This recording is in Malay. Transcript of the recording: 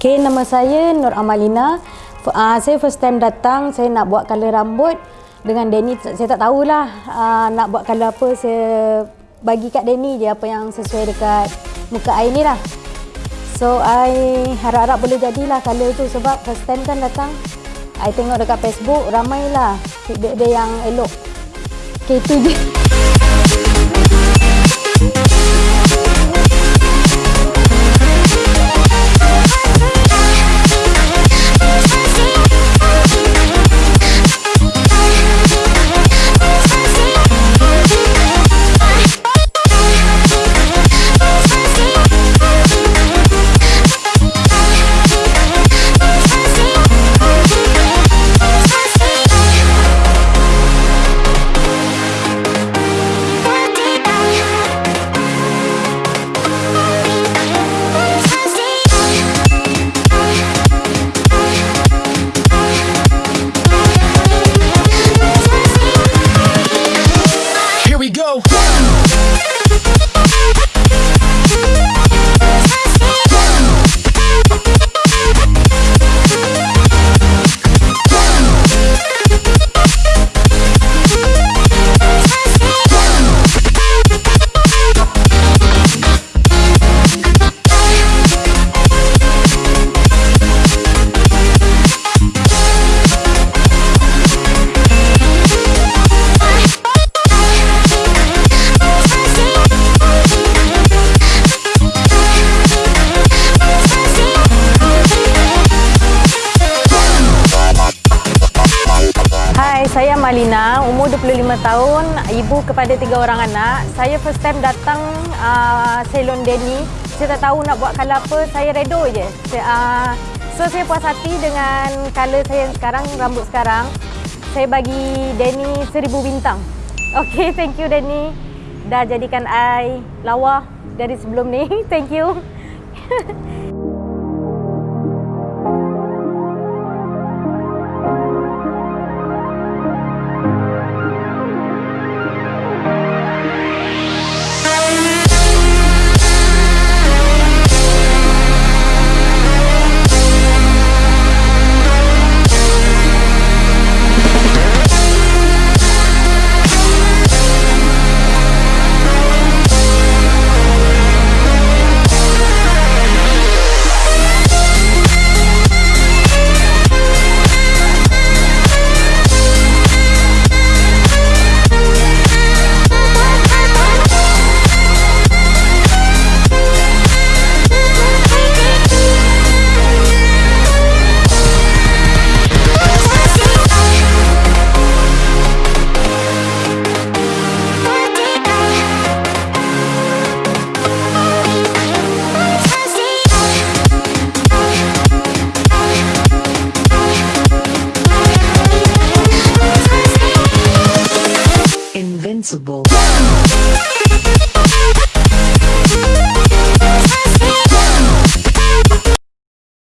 Okay, nama saya Nur Amalina. Uh, saya first time datang, saya nak buat color rambut dengan Danny. Saya tak tahulah uh, nak buat color apa. Saya bagi kat Danny je apa yang sesuai dekat muka I ni lah. So, I harap-harap boleh jadilah color tu sebab first time kan datang. I tengok dekat Facebook, ramailah feedback dia yang elok. Okay, itu je. Malina, umur 25 tahun, ibu kepada tiga orang anak. Saya first time datang uh, salon Denny. Saya tak tahu nak buat color apa, saya redo je. Saya, uh, so saya puas hati dengan color saya yang sekarang, rambut sekarang. Saya bagi Denny seribu bintang. Okay, thank you Denny. Dah jadikan I lawa dari sebelum ni. thank you. possible.